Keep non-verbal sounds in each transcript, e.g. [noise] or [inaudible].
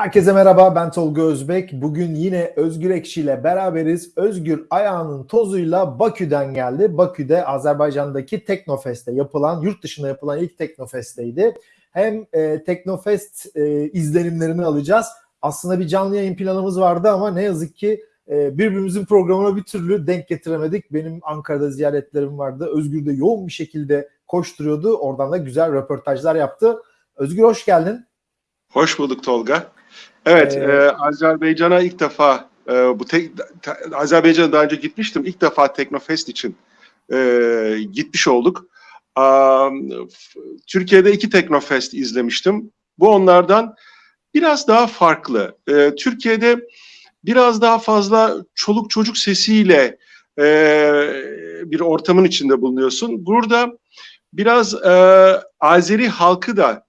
Herkese merhaba ben Tolga Özbek. Bugün yine Özgür Ekşi ile beraberiz. Özgür ayağının tozuyla Bakü'den geldi. Bakü'de Azerbaycan'daki Teknofest'te yapılan, yurt dışında yapılan ilk Teknofest'teydi. Hem e, Teknofest e, izlenimlerini alacağız. Aslında bir canlı yayın planımız vardı ama ne yazık ki e, birbirimizin programına bir türlü denk getiremedik. Benim Ankara'da ziyaretlerim vardı. Özgür de yoğun bir şekilde koşturuyordu. Oradan da güzel röportajlar yaptı. Özgür hoş geldin. Hoş bulduk Tolga. Evet, ee, e, Azerbaycan'a ilk defa e, bu tek, te, Azerbaycan'a daha önce gitmiştim. İlk defa Teknofest için e, gitmiş olduk. Um, Türkiye'de iki Teknofest izlemiştim. Bu onlardan biraz daha farklı. E, Türkiye'de biraz daha fazla çoluk çocuk sesiyle e, bir ortamın içinde bulunuyorsun. Burada biraz e, Azeri halkı da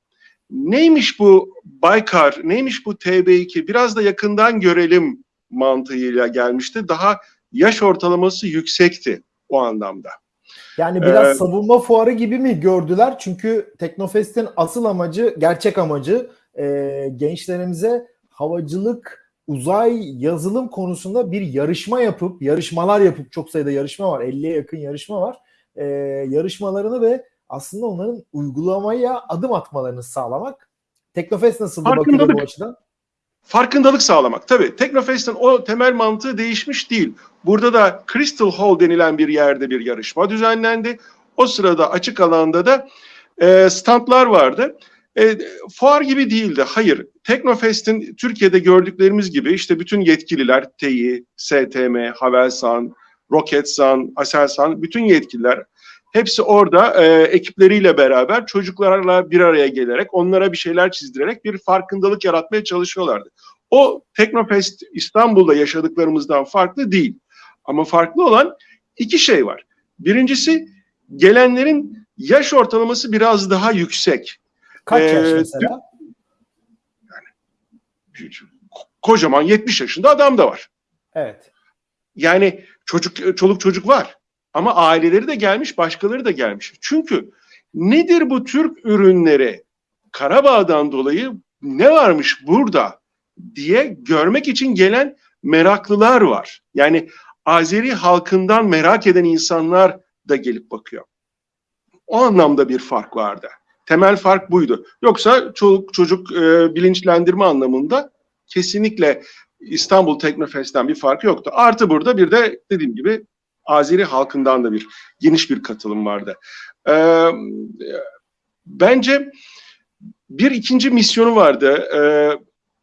neymiş bu Baykar, neymiş bu TB2 biraz da yakından görelim mantığıyla gelmişti. Daha yaş ortalaması yüksekti o anlamda. Yani biraz ee, savunma fuarı gibi mi gördüler? Çünkü Teknofest'in asıl amacı, gerçek amacı e, gençlerimize havacılık, uzay, yazılım konusunda bir yarışma yapıp, yarışmalar yapıp çok sayıda yarışma var, 50'ye yakın yarışma var. E, yarışmalarını ve aslında onların uygulamaya adım atmalarını sağlamak. Teknofest nasıl Bakü'de bu açıdan? Farkındalık sağlamak. Tabii Teknofest'in o temel mantığı değişmiş değil. Burada da Crystal Hall denilen bir yerde bir yarışma düzenlendi. O sırada açık alanda da e, standlar vardı. E, fuar gibi değildi. Hayır. Teknofest'in Türkiye'de gördüklerimiz gibi işte bütün yetkililer, TEİ, STM, Havelsan, Roketsan, Aselsan, bütün yetkililer Hepsi orada e, ekipleriyle beraber çocuklarla bir araya gelerek onlara bir şeyler çizdirerek bir farkındalık yaratmaya çalışıyorlardı. O Teknofest İstanbul'da yaşadıklarımızdan farklı değil. Ama farklı olan iki şey var. Birincisi gelenlerin yaş ortalaması biraz daha yüksek. Kaç ee, yaş mesela? Yani, kocaman 70 yaşında adam da var. Evet. Yani çocuk çoluk çocuk var. Ama aileleri de gelmiş, başkaları da gelmiş. Çünkü nedir bu Türk ürünleri? Karabağ'dan dolayı ne varmış burada diye görmek için gelen meraklılar var. Yani Azeri halkından merak eden insanlar da gelip bakıyor. O anlamda bir fark vardı. Temel fark buydu. Yoksa çocuk çocuk e, bilinçlendirme anlamında kesinlikle İstanbul Teknofest'ten bir fark yoktu. Artı burada bir de dediğim gibi Azeri halkından da bir geniş bir katılım vardı. Ee, bence bir ikinci misyonu vardı. Ee,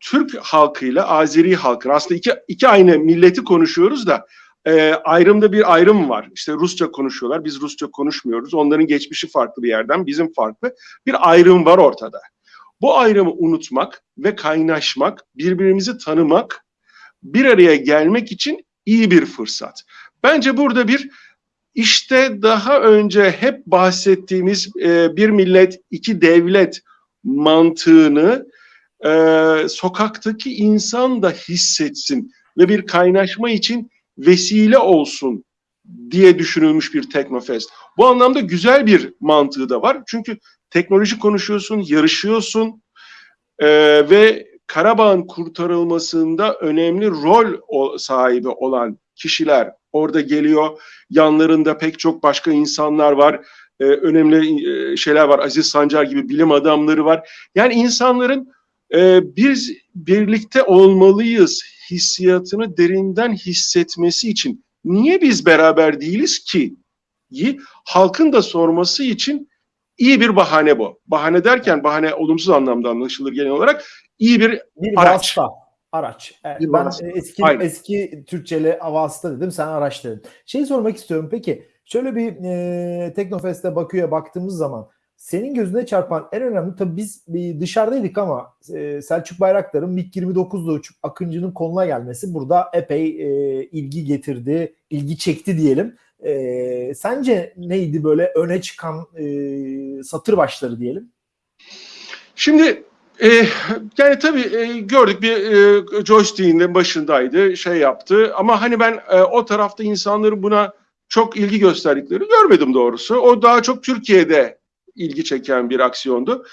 Türk halkıyla Azeri halkın aslında iki, iki aynı milleti konuşuyoruz da e, ayrımda bir ayrım var. İşte Rusça konuşuyorlar, biz Rusça konuşmuyoruz. Onların geçmişi farklı bir yerden, bizim farklı. Bir ayrım var ortada. Bu ayrımı unutmak ve kaynaşmak, birbirimizi tanımak, bir araya gelmek için iyi bir fırsat. Bence burada bir işte daha önce hep bahsettiğimiz e, bir millet iki devlet mantığını e, sokaktaki insan da hissetsin ve bir kaynaşma için vesile olsun diye düşünülmüş bir Teknofest. Bu anlamda güzel bir mantığı da var. Çünkü teknoloji konuşuyorsun, yarışıyorsun e, ve Karabağ'ın kurtarılmasında önemli rol sahibi olan kişiler orada geliyor. Yanlarında pek çok başka insanlar var. Ee, önemli e, şeyler var. Aziz Sancar gibi bilim adamları var. Yani insanların e, biz birlikte olmalıyız hissiyatını derinden hissetmesi için niye biz beraber değiliz ki? Halkın da sorması için iyi bir bahane bu. Bahane derken bahane olumsuz anlamda anlaşılır genel olarak. İyi bir, bir araç. Vasıta Araç. Evet, ben vasıta. eski Aynen. eski Türkçeli vasıta dedim sen araç dedin. Şey sormak istiyorum peki şöyle bir e, Teknofest'e Bakü'ye baktığımız zaman senin gözüne çarpan en önemli tabii biz bir dışarıdaydık ama e, Selçuk Bayraktar'ın MiG-29'da uçup Akıncı'nın koluna gelmesi burada epey e, ilgi getirdi, ilgi çekti diyelim. E, sence neydi böyle öne çıkan e, satır başları diyelim? Şimdi e, yani tabii e, gördük bir e, joystick'in de başındaydı, şey yaptı. Ama hani ben e, o tarafta insanların buna çok ilgi gösterdikleri görmedim doğrusu. O daha çok Türkiye'de ilgi çeken bir aksiyondu.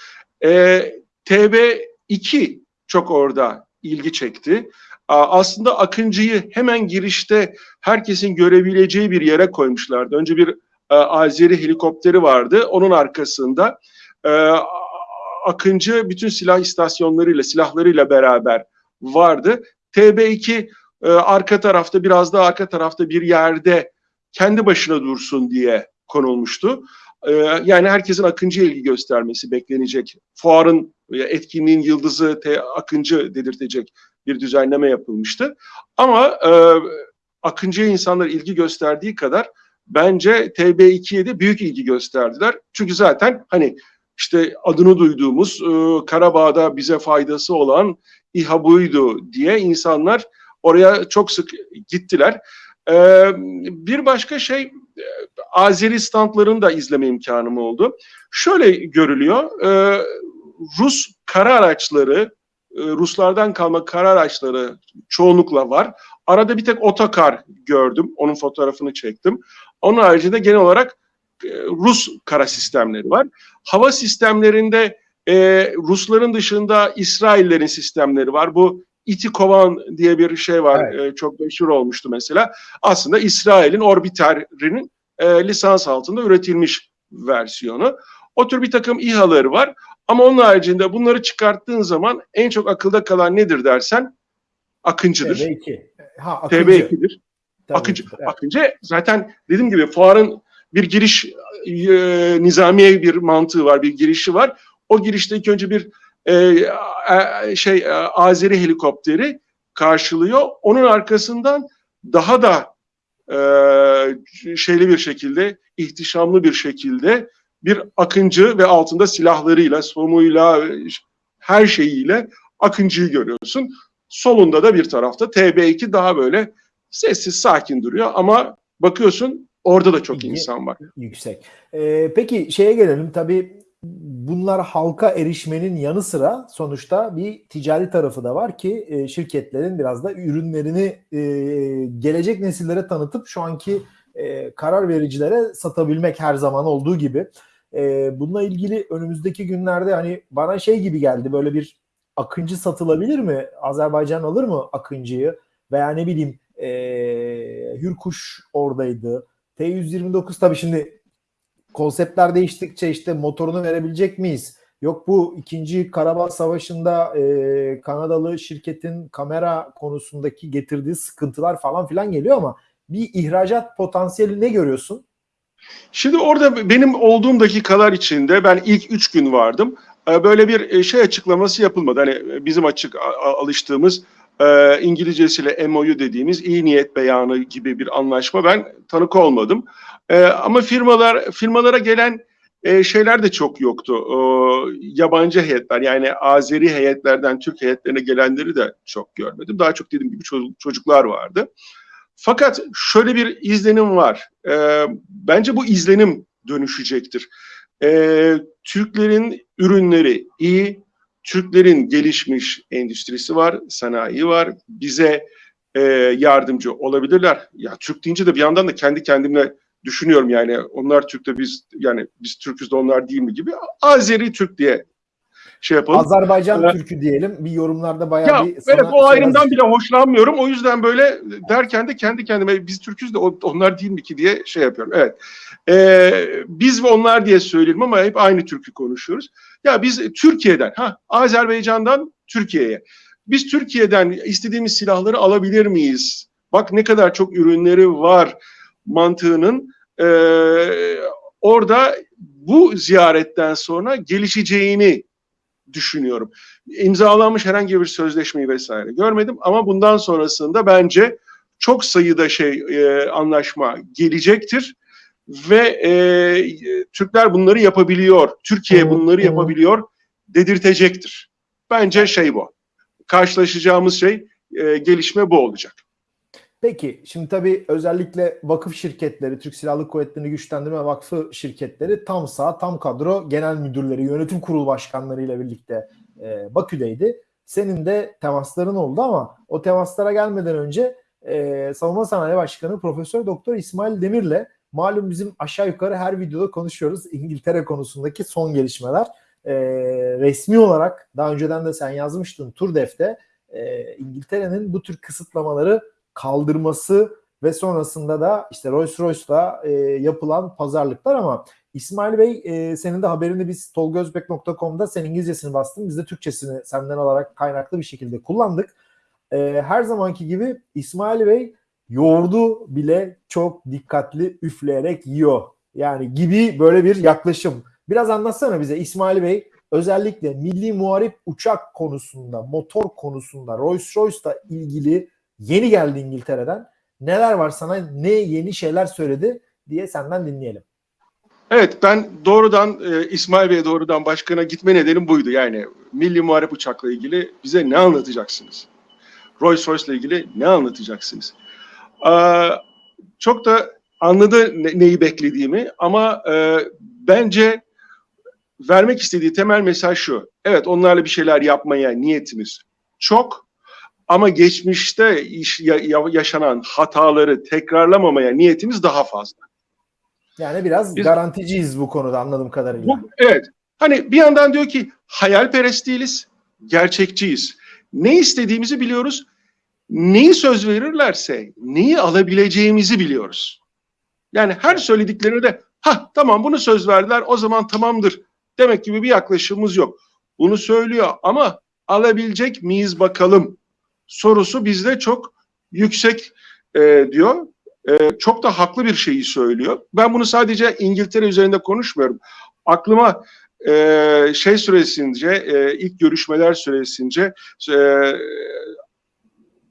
E, TB2 çok orada ilgi çekti. Aslında Akıncı'yı hemen girişte herkesin görebileceği bir yere koymuşlardı. Önce bir Azeri helikopteri vardı. Onun arkasında Akıncı bütün silah istasyonlarıyla, silahlarıyla beraber vardı. TB2 arka tarafta, biraz daha arka tarafta bir yerde kendi başına dursun diye konulmuştu. Yani herkesin Akıncı'ya ilgi göstermesi beklenecek. Fuarın etkinliğin yıldızı T Akıncı dedirtecek bir düzenleme yapılmıştı. Ama e, Akıncı'ya insanlar ilgi gösterdiği kadar bence TB2'ye de büyük ilgi gösterdiler. Çünkü zaten hani işte adını duyduğumuz e, Karabağ'da bize faydası olan İHA buydu diye insanlar oraya çok sık gittiler. E, bir başka şey e, Azeri standlarını da izleme imkanım oldu. Şöyle görülüyor. Rus kara araçları, Ruslardan kalma kara araçları çoğunlukla var. Arada bir tek otokar gördüm. Onun fotoğrafını çektim. Onun haricinde genel olarak Rus kara sistemleri var. Hava sistemlerinde e, Rusların dışında İsraillerin sistemleri var. Bu İtikovan diye bir şey var. Evet. E, çok meşhur olmuştu mesela. Aslında İsrail'in orbiterinin e, lisans altında üretilmiş versiyonu. O tür bir takım İHA'ları var. Ama onun haricinde bunları çıkarttığın zaman en çok akılda kalan nedir dersen Akıncı'dır. TB2. Ha, Akıncı. TB2'dir. Akıncı. Evet. Akıncı zaten dediğim gibi fuarın bir giriş e, nizamiye bir mantığı var, bir girişi var. O girişte ilk önce bir e, şey e, Azeri helikopteri karşılıyor. Onun arkasından daha da e, şeyli bir şekilde, ihtişamlı bir şekilde bir akıncı ve altında silahlarıyla, somuyla, her şeyiyle akıncıyı görüyorsun. Solunda da bir tarafta TB2 daha böyle sessiz, sakin duruyor ama bakıyorsun orada da çok insan var. Yüksek. Ee, peki şeye gelelim tabii bunlar halka erişmenin yanı sıra sonuçta bir ticari tarafı da var ki e, şirketlerin biraz da ürünlerini e, gelecek nesillere tanıtıp şu anki e, karar vericilere satabilmek her zaman olduğu gibi. E, bununla ilgili önümüzdeki günlerde hani bana şey gibi geldi böyle bir Akıncı satılabilir mi? Azerbaycan alır mı Akıncı'yı? Veya ne bileyim e, Hürkuş oradaydı. T-129 tabii şimdi konseptler değiştikçe işte motorunu verebilecek miyiz? Yok bu ikinci Karabağ Savaşı'nda e, Kanadalı şirketin kamera konusundaki getirdiği sıkıntılar falan filan geliyor ama bir ihracat potansiyeli ne görüyorsun? Şimdi orada benim olduğum dakikalar içinde ben ilk üç gün vardım. Ee, böyle bir e, şey açıklaması yapılmadı. Hani e, bizim açık alıştığımız e, İngilizcesiyle MOU dediğimiz iyi niyet beyanı gibi bir anlaşma ben tanık olmadım. Ama firmalar firmalara gelen şeyler de çok yoktu. Yabancı heyetler yani Azeri heyetlerden Türk heyetlerine gelenleri de çok görmedim. Daha çok dediğim gibi çocuklar vardı. Fakat şöyle bir izlenim var. E, bence bu izlenim dönüşecektir. E, Türklerin ürünleri iyi, Türklerin gelişmiş endüstrisi var, sanayi var. Bize e, yardımcı olabilirler. Ya Türk deyince de bir yandan da kendi kendimle düşünüyorum yani onlar Türk de biz yani biz Türküz de onlar değil mi gibi. Azeri Türk diye şey yapalım. Azerbaycan ee, Türkü diyelim. Bir yorumlarda bayağı ya, bir Evet o ayrımdan bile hoşlanmıyorum. O yüzden böyle derken de kendi kendime biz Türküz de onlar değil mi ki diye şey yapıyorum. Evet. Ee, biz ve onlar diye söyleyelim ama hep aynı Türkü konuşuyoruz. Ya biz Türkiye'den, ha Azerbaycan'dan Türkiye'ye. Biz Türkiye'den istediğimiz silahları alabilir miyiz? Bak ne kadar çok ürünleri var mantığının e, orada bu ziyaretten sonra gelişeceğini düşünüyorum. İmzalanmış herhangi bir sözleşmeyi vesaire görmedim ama bundan sonrasında bence çok sayıda şey e, anlaşma gelecektir ve e, Türkler bunları yapabiliyor, Türkiye bunları yapabiliyor dedirtecektir. Bence şey bu. Karşılaşacağımız şey e, gelişme bu olacak. Peki şimdi tabii özellikle vakıf şirketleri, Türk Silahlı Kuvvetleri'ni Güçlendirme Vakfı şirketleri tam sağ, tam kadro genel müdürleri, yönetim kurulu başkanları ile birlikte e, Bakü'deydi. Senin de temasların oldu ama o temaslara gelmeden önce e, Savunma Sanayi Başkanı Profesör Doktor İsmail Demir'le malum bizim aşağı yukarı her videoda konuşuyoruz İngiltere konusundaki son gelişmeler. e, resmi olarak daha önceden de sen yazmıştın Turdef'te e, İngiltere'nin bu tür kısıtlamaları kaldırması ve sonrasında da işte Rolls Royce'la e, yapılan pazarlıklar ama İsmail Bey e, senin de haberini biz tolgozbek.com'da sen İngilizcesini bastın. Biz de Türkçesini senden alarak kaynaklı bir şekilde kullandık. E, her zamanki gibi İsmail Bey yoğurdu bile çok dikkatli üfleyerek yiyor. Yani gibi böyle bir yaklaşım. Biraz anlatsana bize İsmail Bey özellikle milli muharip uçak konusunda, motor konusunda Rolls Royce'la ilgili yeni geldi İngiltere'den. Neler var sana ne yeni şeyler söyledi diye senden dinleyelim. Evet ben doğrudan e, İsmail Bey'e doğrudan başkana gitme nedenim buydu. Yani milli muharip uçakla ilgili bize ne anlatacaksınız? Rolls Royce'la ilgili ne anlatacaksınız? Ee, çok da anladı ne, neyi beklediğimi ama e, bence vermek istediği temel mesaj şu. Evet onlarla bir şeyler yapmaya niyetimiz çok ama geçmişte iş, ya, yaşanan hataları tekrarlamamaya niyetimiz daha fazla. Yani biraz Biz, garanticiyiz bu konuda anladığım kadarıyla. Bu, evet. Hani bir yandan diyor ki hayalperest değiliz, gerçekçiyiz. Ne istediğimizi biliyoruz. Neyi söz verirlerse neyi alabileceğimizi biliyoruz. Yani her söylediklerine de ha tamam bunu söz verdiler o zaman tamamdır demek gibi bir yaklaşımımız yok. Bunu söylüyor ama alabilecek miyiz bakalım sorusu bizde çok yüksek e, diyor. E, çok da haklı bir şeyi söylüyor. Ben bunu sadece İngiltere üzerinde konuşmuyorum. Aklıma e, şey süresince, e, ilk görüşmeler süresince e,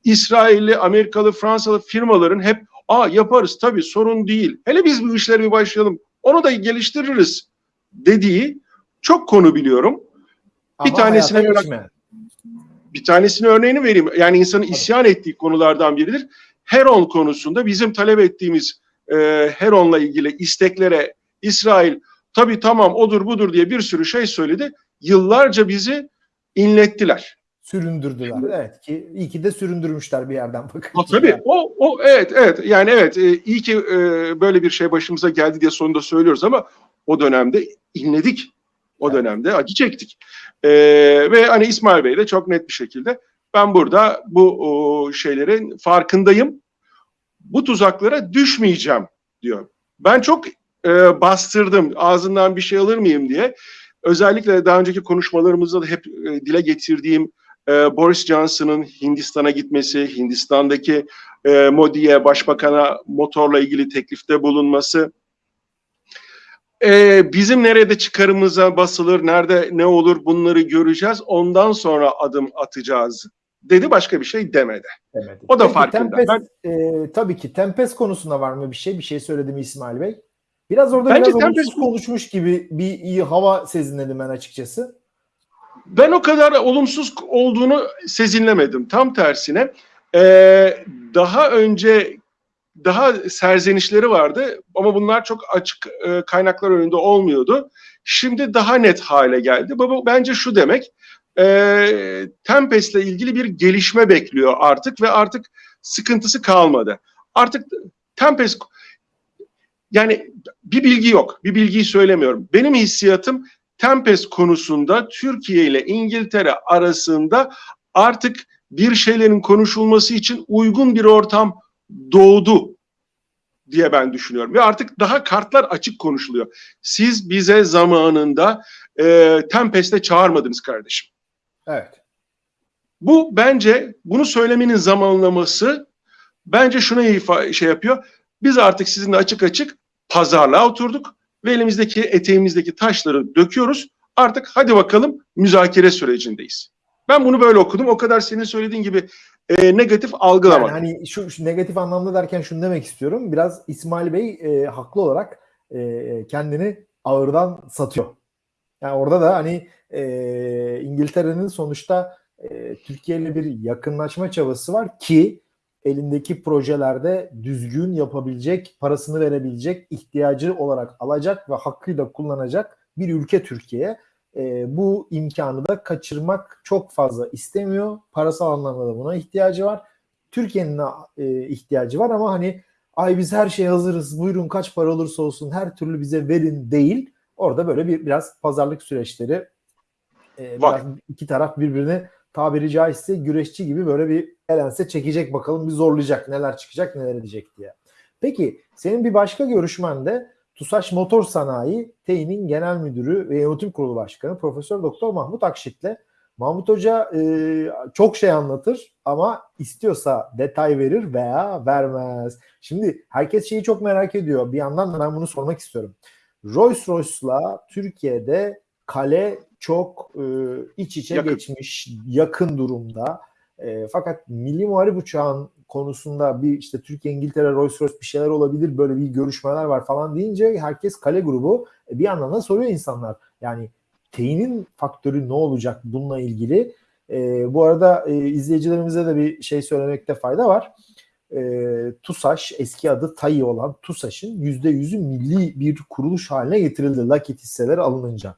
İsrailli, Amerikalı, Fransalı firmaların hep aa yaparız tabii sorun değil. Hele biz bu işleri bir başlayalım. Onu da geliştiririz dediği çok konu biliyorum. Ama bir tanesine geçme. Bir tanesini örneğini vereyim. Yani insanın isyan ettiği konulardan biridir. Heron konusunda bizim talep ettiğimiz e, Heron'la ilgili isteklere İsrail tabii tamam odur budur diye bir sürü şey söyledi. Yıllarca bizi inlettiler. Süründürdüler. Evet ki iyi ki de süründürmüşler bir yerden bakın. Ha, tabii o, o evet evet yani evet e, iyi ki e, böyle bir şey başımıza geldi diye sonunda söylüyoruz ama o dönemde inledik. O dönemde acı çektik. E, ve hani İsmail Bey de çok net bir şekilde ben burada bu o, şeylerin farkındayım. Bu tuzaklara düşmeyeceğim diyor. Ben çok e, bastırdım ağzından bir şey alır mıyım diye. Özellikle daha önceki konuşmalarımızda da hep e, dile getirdiğim e, Boris Johnson'ın Hindistan'a gitmesi, Hindistan'daki e, Modi'ye, başbakana motorla ilgili teklifte bulunması, e, bizim nerede çıkarımıza basılır, nerede ne olur bunları göreceğiz, ondan sonra adım atacağız dedi başka bir şey demedi. Demedi. O da Peki, farkında. Tempest, e, tabii ki Tempest konusunda var mı bir şey? Bir şey söyledi mi İsmail Bey? Biraz orada Bence biraz olumsuz Tempest- konuşmuş gibi bir iyi hava sezinledim ben açıkçası. Ben o kadar olumsuz olduğunu sezinlemedim. Tam tersine e, daha önce daha serzenişleri vardı ama bunlar çok açık e, kaynaklar önünde olmuyordu. Şimdi daha net hale geldi. Bu bence şu demek, e, Tempest'le ilgili bir gelişme bekliyor artık ve artık sıkıntısı kalmadı. Artık Tempest yani bir bilgi yok, bir bilgiyi söylemiyorum. Benim hissiyatım Tempest konusunda Türkiye ile İngiltere arasında artık bir şeylerin konuşulması için uygun bir ortam doğdu diye ben düşünüyorum. Ve artık daha kartlar açık konuşuluyor. Siz bize zamanında e, Tempest'e çağırmadınız kardeşim. Evet. Bu bence bunu söylemenin zamanlaması bence şuna ifa şey yapıyor. Biz artık sizinle açık açık pazarlığa oturduk ve elimizdeki eteğimizdeki taşları döküyoruz. Artık hadi bakalım müzakere sürecindeyiz. Ben bunu böyle okudum. O kadar senin söylediğin gibi e, negatif Yani algılamadım. hani şu, şu negatif anlamda derken şunu demek istiyorum. Biraz İsmail Bey e, haklı olarak e, kendini ağırdan satıyor. Yani orada da hani e, İngiltere'nin sonuçta e, Türkiye ile bir yakınlaşma çabası var ki elindeki projelerde düzgün yapabilecek, parasını verebilecek, ihtiyacı olarak alacak ve hakkıyla kullanacak bir ülke Türkiye. E, bu imkanı da kaçırmak çok fazla istemiyor. Parasal anlamda da buna ihtiyacı var. Türkiye'nin e, ihtiyacı var ama hani ay biz her şeye hazırız buyurun kaç para olursa olsun her türlü bize verin değil. Orada böyle bir biraz pazarlık süreçleri e, biraz iki taraf birbirini tabiri caizse güreşçi gibi böyle bir elense çekecek bakalım bir zorlayacak neler çıkacak neler edecek diye. Peki senin bir başka görüşmen de TUSAŞ Motor Sanayi TEİ'nin Genel Müdürü ve Yönetim Kurulu Başkanı Profesör Doktor Mahmut Akşit'le. Mahmut Hoca e, çok şey anlatır ama istiyorsa detay verir veya vermez. Şimdi herkes şeyi çok merak ediyor. Bir yandan da ben bunu sormak istiyorum. Rolls Royce'la Türkiye'de kale çok e, iç içe Yakın. geçmiş, yakın durumda. E, fakat milli muharip uçağın konusunda bir işte Türkiye, İngiltere, Rolls Royce bir şeyler olabilir, böyle bir görüşmeler var falan deyince herkes kale grubu. E, bir yandan da soruyor insanlar. Yani teyinin faktörü ne olacak bununla ilgili? E, bu arada e, izleyicilerimize de bir şey söylemekte fayda var. E, TUSAŞ eski adı TAI olan TUSAŞ'ın %100'ü milli bir kuruluş haline getirildi Lockheed hisseleri alınınca.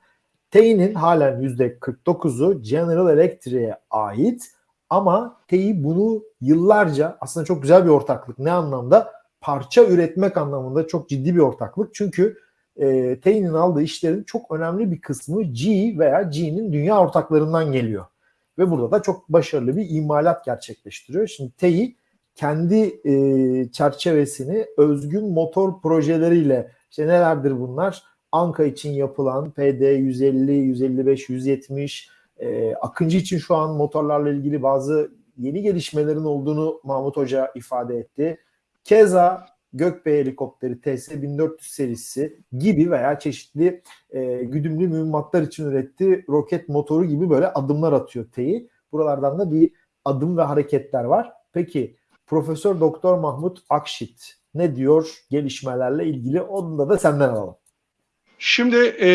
TEİ'nin halen %49'u General Electric'e ait ama TEİ bunu yıllarca aslında çok güzel bir ortaklık. Ne anlamda? Parça üretmek anlamında çok ciddi bir ortaklık. Çünkü e, TEİ'nin aldığı işlerin çok önemli bir kısmı G veya G'nin dünya ortaklarından geliyor. Ve burada da çok başarılı bir imalat gerçekleştiriyor. Şimdi TEİ kendi e, çerçevesini özgün motor projeleriyle işte nelerdir bunlar? Anka için yapılan PD 150, 155, 170, e, Akıncı için şu an motorlarla ilgili bazı yeni gelişmelerin olduğunu Mahmut Hoca ifade etti. Keza Gökbey helikopteri TS-1400 serisi gibi veya çeşitli e, güdümlü mühimmatlar için ürettiği roket motoru gibi böyle adımlar atıyor TEİ. Buralardan da bir adım ve hareketler var. Peki Profesör Doktor Mahmut Akşit ne diyor gelişmelerle ilgili? Onu da, da senden alalım. Şimdi e,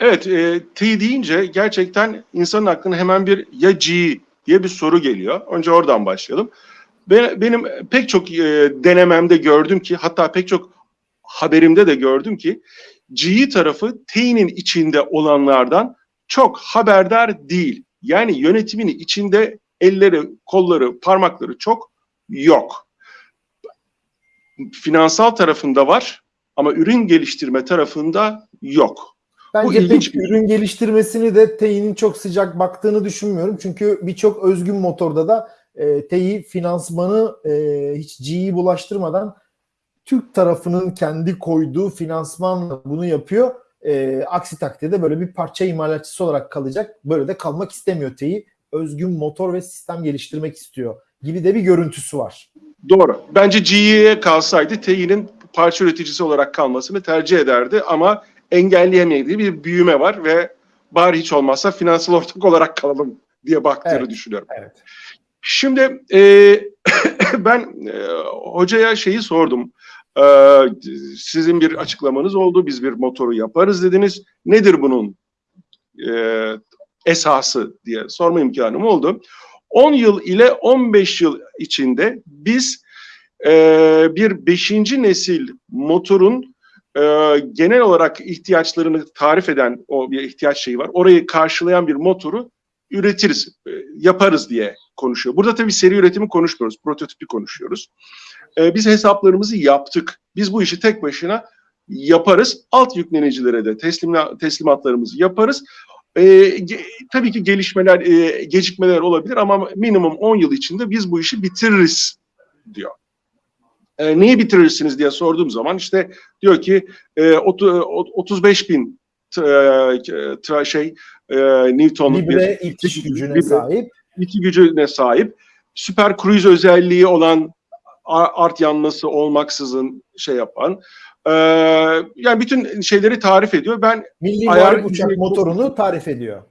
evet e, T deyince gerçekten insanın aklına hemen bir ya G diye bir soru geliyor. Önce oradan başlayalım. Ben, benim pek çok e, denememde gördüm ki hatta pek çok haberimde de gördüm ki G tarafı T'nin içinde olanlardan çok haberdar değil. Yani yönetimini içinde elleri, kolları, parmakları çok yok. Finansal tarafında var ama ürün geliştirme tarafında yok. Bence ilginç pek bir- ürün geliştirmesini de TEİ'nin çok sıcak baktığını düşünmüyorum. Çünkü birçok özgün motorda da e, TEİ finansmanı e, hiç G'yi bulaştırmadan Türk tarafının kendi koyduğu finansmanla bunu yapıyor. E, aksi takdirde böyle bir parça imalatçısı olarak kalacak. Böyle de kalmak istemiyor TEİ. Özgün motor ve sistem geliştirmek istiyor gibi de bir görüntüsü var. Doğru. Bence GE'ye kalsaydı T'nin parça üreticisi olarak kalmasını tercih ederdi ama engelleyemediği bir büyüme var ve bari hiç olmazsa finansal ortak olarak kalalım diye baktığını Evet. düşünüyorum. Evet. Şimdi e, [coughs] ben e, hocaya şeyi sordum. E, sizin bir açıklamanız oldu. Biz bir motoru yaparız dediniz. Nedir bunun e, esası diye sorma imkanım oldu. 10 yıl ile 15 yıl içinde biz e, bir 5. nesil motorun e, genel olarak ihtiyaçlarını tarif eden o bir ihtiyaç şeyi var. Orayı karşılayan bir motoru üretiriz, e, yaparız diye konuşuyor. Burada tabii seri üretimi konuşmuyoruz, prototipi konuşuyoruz. E, biz hesaplarımızı yaptık. Biz bu işi tek başına yaparız. Alt yüklenicilere de teslimla, teslimatlarımızı yaparız. E, ge- tabii ki gelişmeler, e, gecikmeler olabilir ama minimum 10 yıl içinde biz bu işi bitiririz diyor. E, neyi bitirirsiniz diye sorduğum zaman işte diyor ki e, otu- o- 35 bin tra- tra- şey e, Newton'luk bir itiş gücüne Libre. sahip. iki gücüne sahip. Süper cruise özelliği olan art yanması olmaksızın şey yapan. e, yani bütün şeyleri tarif ediyor. Ben Milli Ayar- Uçak motorunu tarif ediyor.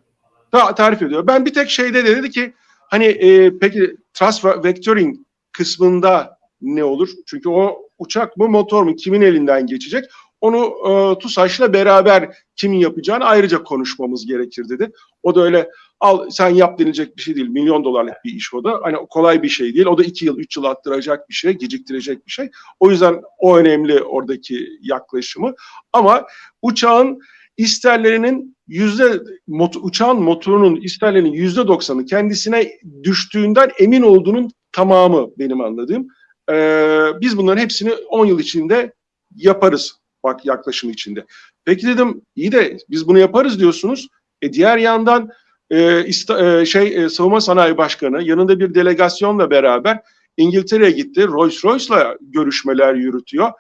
ta- tarif ediyor. Ben bir tek şeyde de dedi ki hani e, peki thrust vectoring kısmında ne olur? Çünkü o uçak mı motor mu kimin elinden geçecek? Onu e, TUSAŞ'la beraber kimin yapacağını ayrıca konuşmamız gerekir dedi. O da öyle al sen yap denilecek bir şey değil. Milyon dolarlık bir iş o da. Hani kolay bir şey değil. O da iki yıl, üç yıl attıracak bir şey, geciktirecek bir şey. O yüzden o önemli oradaki yaklaşımı. Ama uçağın isterlerinin yüzde mot, uçağın motorunun isterlerinin yüzde doksanı kendisine düştüğünden emin olduğunun tamamı benim anladığım. Ee, biz bunların hepsini 10 yıl içinde yaparız bak yaklaşım içinde. Peki dedim iyi de biz bunu yaparız diyorsunuz. E diğer yandan e, ista, e, şey e, Savunma Sanayi Başkanı yanında bir delegasyonla beraber İngiltere'ye gitti. Rolls-Royce'la görüşmeler yürütüyor.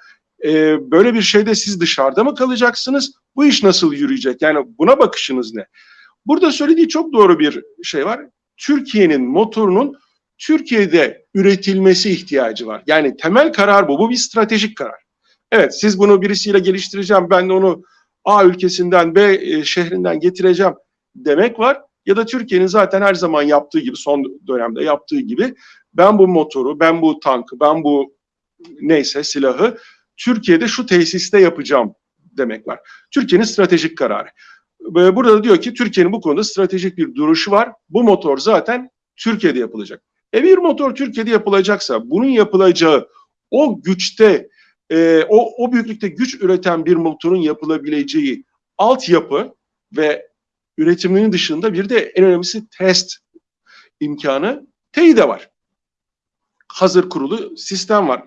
E, böyle bir şeyde siz dışarıda mı kalacaksınız? Bu iş nasıl yürüyecek? Yani buna bakışınız ne? Burada söylediği çok doğru bir şey var. Türkiye'nin motorunun Türkiye'de üretilmesi ihtiyacı var. Yani temel karar bu. Bu bir stratejik karar. Evet siz bunu birisiyle geliştireceğim. Ben de onu A ülkesinden B e, şehrinden getireceğim demek var. Ya da Türkiye'nin zaten her zaman yaptığı gibi son dönemde yaptığı gibi ben bu motoru, ben bu tankı, ben bu neyse silahı Türkiye'de şu tesiste yapacağım demek var. Türkiye'nin stratejik kararı. Burada da diyor ki Türkiye'nin bu konuda stratejik bir duruşu var. Bu motor zaten Türkiye'de yapılacak. E bir motor Türkiye'de yapılacaksa bunun yapılacağı o güçte, e, o, o büyüklükte güç üreten bir motorun yapılabileceği altyapı ve üretiminin dışında bir de en önemlisi test imkanı TEİ'de var. Hazır kurulu sistem var.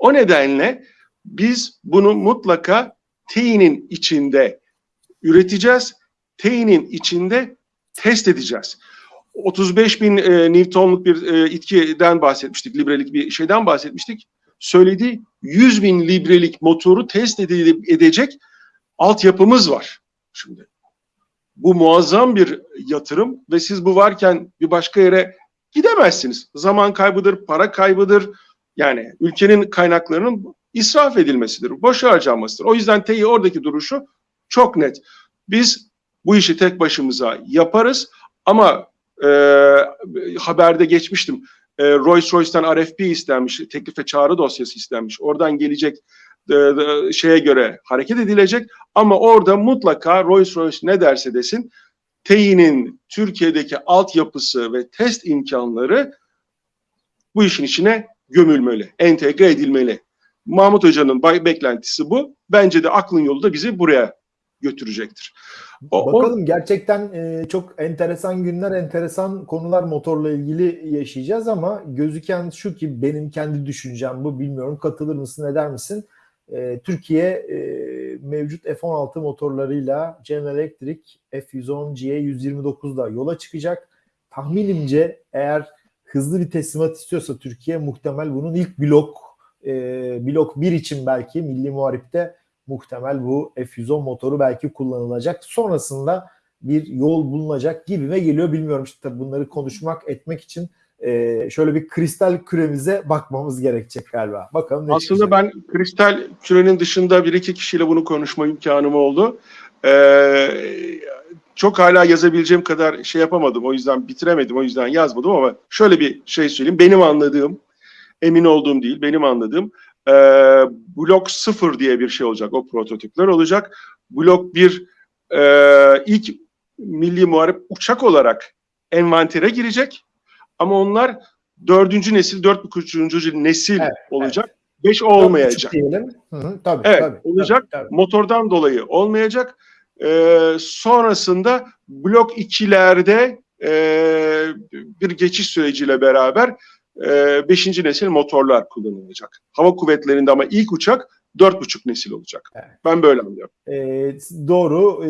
O nedenle biz bunu mutlaka TEİ'nin içinde üreteceğiz. TEİ'nin içinde test edeceğiz. 35 bin e, Newton'luk bir e, itkiden bahsetmiştik, librelik bir şeyden bahsetmiştik. Söylediği 100 bin librelik motoru test edecek altyapımız var. Şimdi bu muazzam bir yatırım ve siz bu varken bir başka yere gidemezsiniz. Zaman kaybıdır, para kaybıdır. Yani ülkenin kaynaklarının israf edilmesidir, boş harcanmasıdır. O yüzden TEİ oradaki duruşu çok net. Biz bu işi tek başımıza yaparız ama e, haberde geçmiştim. E, Rolls-Royce'den RFP istenmiş, teklif ve çağrı dosyası istenmiş. Oradan gelecek e, e, şeye göre hareket edilecek ama orada mutlaka Rolls-Royce ne derse desin TEİ'nin Türkiye'deki altyapısı ve test imkanları bu işin içine gömülmeli, entegre edilmeli. Mahmut Hoca'nın beklentisi bu. Bence de aklın yolu da bizi buraya götürecektir. O, Bakalım gerçekten e, çok enteresan günler, enteresan konular motorla ilgili yaşayacağız ama gözüken şu ki benim kendi düşüncem bu bilmiyorum katılır mısın eder misin? E, Türkiye e, mevcut F-16 motorlarıyla General Electric F-110 GE129'da yola çıkacak. Tahminimce eğer hızlı bir teslimat istiyorsa Türkiye muhtemel bunun ilk blok e, blok 1 için belki Milli Muharip'te muhtemel bu F110 motoru belki kullanılacak. Sonrasında bir yol bulunacak gibi ve geliyor bilmiyorum işte bunları konuşmak etmek için e, şöyle bir kristal küremize bakmamız gerekecek galiba. Bakalım ne Aslında çıkacak. ben kristal kürenin dışında bir iki kişiyle bunu konuşma imkanım oldu. Ee, çok hala yazabileceğim kadar şey yapamadım. O yüzden bitiremedim. O yüzden yazmadım ama şöyle bir şey söyleyeyim. Benim anladığım, emin olduğum değil, benim anladığım e, blok 0 diye bir şey olacak. O prototipler olacak. Blok 1 e, ilk milli muharip uçak olarak envantere girecek. Ama onlar dördüncü nesil, dört buçuğuncu nesil evet, olacak. Evet. Beş olmayacak. Hı hı, tabii, evet, tabii, olacak. Tabii, tabii. Motordan dolayı olmayacak. Ee, sonrasında blok 2'lerde e, bir geçiş süreciyle beraber e, beşinci nesil motorlar kullanılacak. Hava kuvvetlerinde ama ilk uçak dört buçuk nesil olacak. Evet. Ben böyle anlıyorum. E, doğru.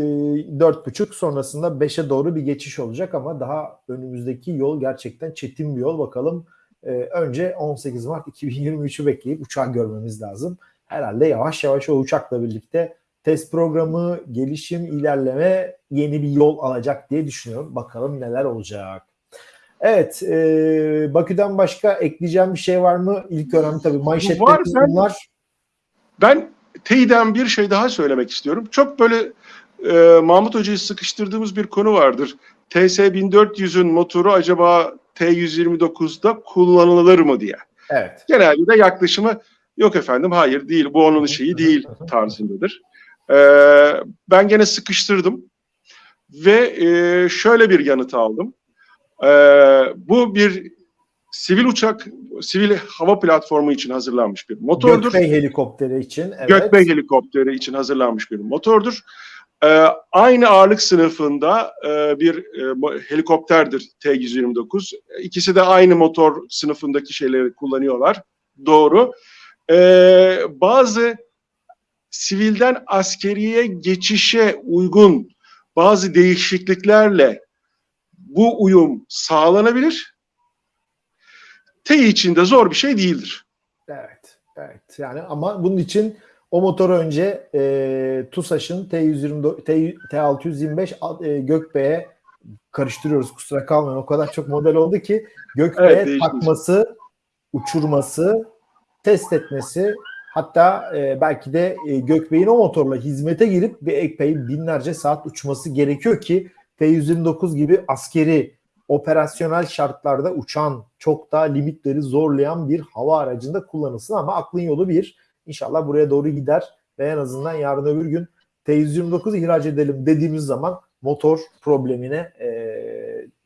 Dört buçuk sonrasında beşe doğru bir geçiş olacak ama daha önümüzdeki yol gerçekten çetin bir yol. Bakalım e, önce 18 Mart 2023'ü bekleyip uçağı görmemiz lazım. Herhalde yavaş yavaş o uçakla birlikte test programı, gelişim, ilerleme yeni bir yol alacak diye düşünüyorum. Bakalım neler olacak. Evet, e, Bakü'den başka ekleyeceğim bir şey var mı? İlk önemli tabii manşette var, bunlar. Ben TEİ'den bir şey daha söylemek istiyorum. Çok böyle e, Mahmut Hoca'yı sıkıştırdığımız bir konu vardır. TS1400'ün motoru acaba T129'da kullanılır mı diye. Evet. Genelde de yaklaşımı yok efendim hayır değil bu onun şeyi değil [laughs] tarzındadır. Ee, ben gene sıkıştırdım ve e, şöyle bir yanıt aldım. Ee, bu bir sivil uçak, sivil hava platformu için hazırlanmış bir motordur. Gökbey helikopteri için. Evet. Gökbey helikopteri için hazırlanmış bir motordur. Ee, aynı ağırlık sınıfında e, bir e, helikopterdir T-129. İkisi de aynı motor sınıfındaki şeyleri kullanıyorlar. Doğru. Ee, bazı sivilden askeriye geçişe uygun bazı değişikliklerle bu uyum sağlanabilir. T için de zor bir şey değildir. Evet, evet. Yani ama bunun için o motoru önce e, TUSAŞ'ın T120 T, T625 e, Gökbey'e karıştırıyoruz kusura kalmayın. O kadar çok model oldu ki Gökbey'e Evet, takması, uçurması, test etmesi hatta e, belki de e, Gökbey'in o motorla hizmete girip bir epey binlerce saat uçması gerekiyor ki T129 gibi askeri operasyonel şartlarda uçan çok daha limitleri zorlayan bir hava aracında kullanılsın ama aklın yolu bir. İnşallah buraya doğru gider ve en azından yarın öbür gün T129 ihraç edelim dediğimiz zaman motor problemine e,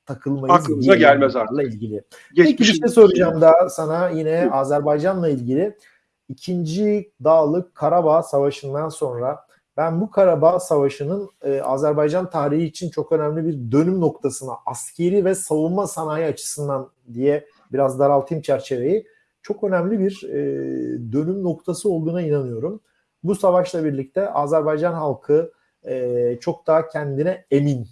takılmayız. Aklımıza gelmez bunlarla ilgili. Peki bir şey soracağım daha sana yine Azerbaycan'la ilgili. İkinci Dağlık Karabağ Savaşı'ndan sonra ben bu Karabağ Savaşı'nın e, Azerbaycan tarihi için çok önemli bir dönüm noktasına askeri ve savunma sanayi açısından diye biraz daraltayım çerçeveyi. Çok önemli bir e, dönüm noktası olduğuna inanıyorum. Bu savaşla birlikte Azerbaycan halkı e, çok daha kendine emin.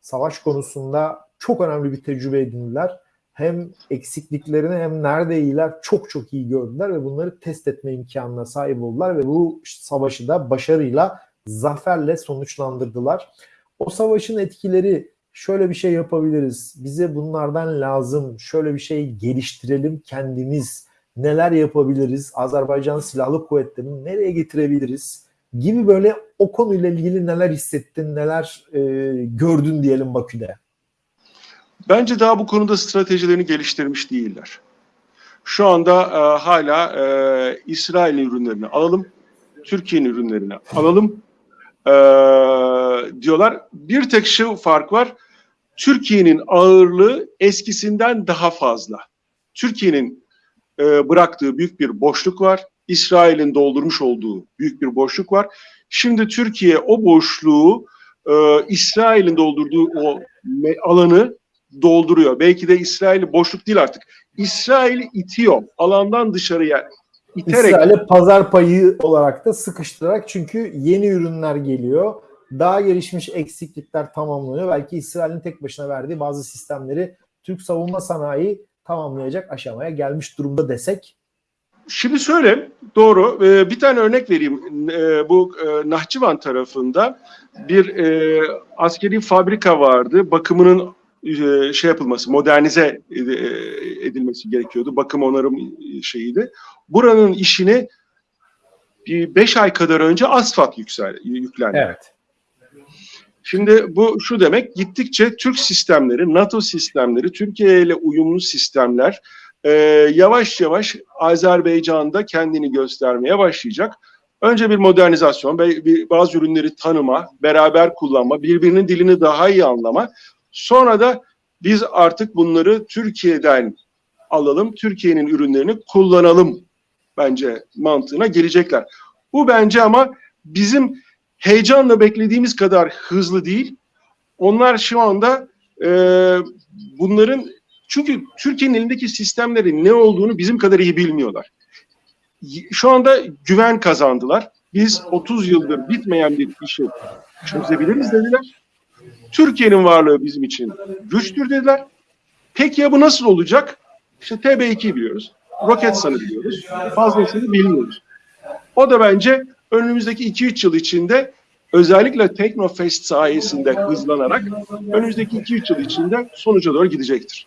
Savaş konusunda çok önemli bir tecrübe edindiler hem eksikliklerini hem nerede iyiler çok çok iyi gördüler ve bunları test etme imkanına sahip oldular ve bu savaşı da başarıyla zaferle sonuçlandırdılar. O savaşın etkileri şöyle bir şey yapabiliriz. Bize bunlardan lazım. Şöyle bir şey geliştirelim kendimiz. Neler yapabiliriz? Azerbaycan Silahlı Kuvvetleri'ni nereye getirebiliriz? Gibi böyle o konuyla ilgili neler hissettin, neler e, gördün diyelim Bakü'de. Bence daha bu konuda stratejilerini geliştirmiş değiller. Şu anda e, hala e, İsrail ürünlerini alalım, Türkiye'nin ürünlerini alalım e, diyorlar. Bir tek şu fark var, Türkiye'nin ağırlığı eskisinden daha fazla. Türkiye'nin e, bıraktığı büyük bir boşluk var, İsrail'in doldurmuş olduğu büyük bir boşluk var. Şimdi Türkiye o boşluğu, e, İsrail'in doldurduğu o alanı dolduruyor. Belki de İsrail boşluk değil artık. İsrail'i itiyor. Alandan dışarıya iterek İsrail'e pazar payı olarak da sıkıştırarak çünkü yeni ürünler geliyor. Daha gelişmiş eksiklikler tamamlanıyor. Belki İsrail'in tek başına verdiği bazı sistemleri Türk savunma sanayi tamamlayacak aşamaya gelmiş durumda desek. Şimdi şöyle doğru Ee, bir tane örnek vereyim. Ee, bu e, Nahçıvan tarafında bir e, askeri fabrika vardı. Bakımının e, şey yapılması, modernize e, edilmesi gerekiyordu. Bakım onarım şeyiydi. Buranın işini bir beş ay kadar önce asfalt yüksel, yüklendi. Evet. Şimdi bu şu demek gittikçe Türk sistemleri, NATO sistemleri, Türkiye ile uyumlu sistemler e, yavaş yavaş Azerbaycan'da kendini göstermeye başlayacak. Önce bir modernizasyon, be- bir, bazı ürünleri tanıma, beraber kullanma, birbirinin dilini daha iyi anlama. Sonra da biz artık bunları Türkiye'den alalım, Türkiye'nin ürünlerini kullanalım bence mantığına gelecekler. Bu bence ama bizim heyecanla beklediğimiz kadar hızlı değil. Onlar şu anda e, bunların çünkü Türkiye'nin elindeki sistemlerin ne olduğunu bizim kadar iyi bilmiyorlar. Şu anda güven kazandılar. Biz 30 yıldır bitmeyen bir işi çözebiliriz dediler. Türkiye'nin varlığı bizim için güçtür dediler. Peki ya bu nasıl olacak? İşte TB2 biliyoruz. Roketsan'ı biliyoruz. Fazlasını bilmiyoruz. O da bence önümüzdeki 2-3 yıl içinde özellikle Teknofest sayesinde hızlanarak önümüzdeki 2-3 yıl içinde sonuca doğru gidecektir.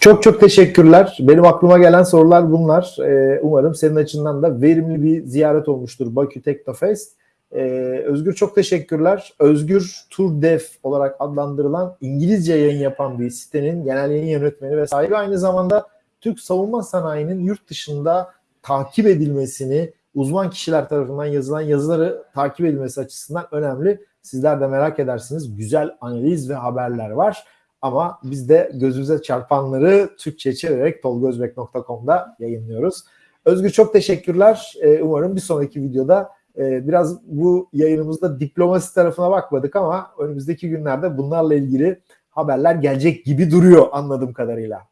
Çok çok teşekkürler. Benim aklıma gelen sorular bunlar. Ee, umarım senin açından da verimli bir ziyaret olmuştur Bakü Teknofest. Ee, Özgür çok teşekkürler. Özgür Turdev olarak adlandırılan İngilizce yayın yapan bir sitenin genel yayın yönetmeni ve sahibi aynı zamanda Türk savunma sanayinin yurt dışında takip edilmesini, uzman kişiler tarafından yazılan yazıları takip edilmesi açısından önemli. Sizler de merak edersiniz. Güzel analiz ve haberler var. Ama biz de gözümüze çarpanları Türkçe çevirerek tolgozbek.com'da yayınlıyoruz. Özgür çok teşekkürler. Ee, umarım bir sonraki videoda e, biraz bu yayınımızda diplomasi tarafına bakmadık ama önümüzdeki günlerde bunlarla ilgili haberler gelecek gibi duruyor anladığım kadarıyla.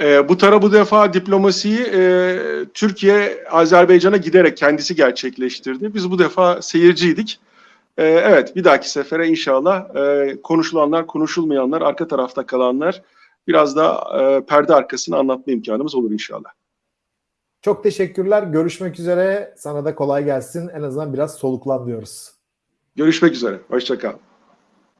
E, bu tara bu defa diplomasiyi e, Türkiye Azerbaycan'a giderek kendisi gerçekleştirdi. Biz bu defa seyirciydik. Ee, evet bir dahaki sefere inşallah e, konuşulanlar, konuşulmayanlar, arka tarafta kalanlar biraz da e, perde arkasını anlatma imkanımız olur inşallah. Çok teşekkürler. Görüşmek üzere. Sana da kolay gelsin. En azından biraz soluklan diyoruz. Görüşmek üzere. Hoşçakal.